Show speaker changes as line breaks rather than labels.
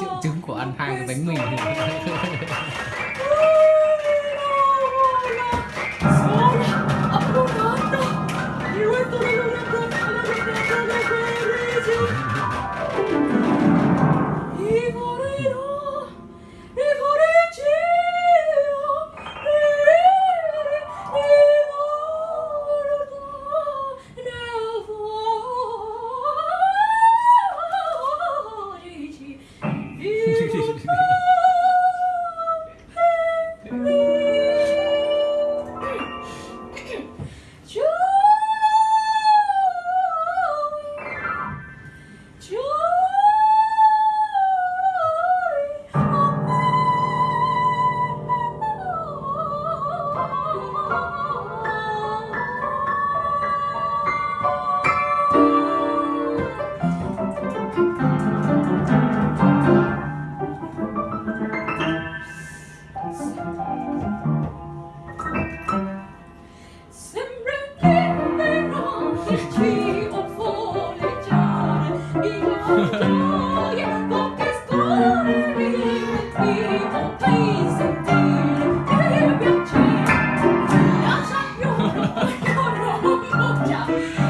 triệu chứng của ăn hai cái bánh mình.
鼓掌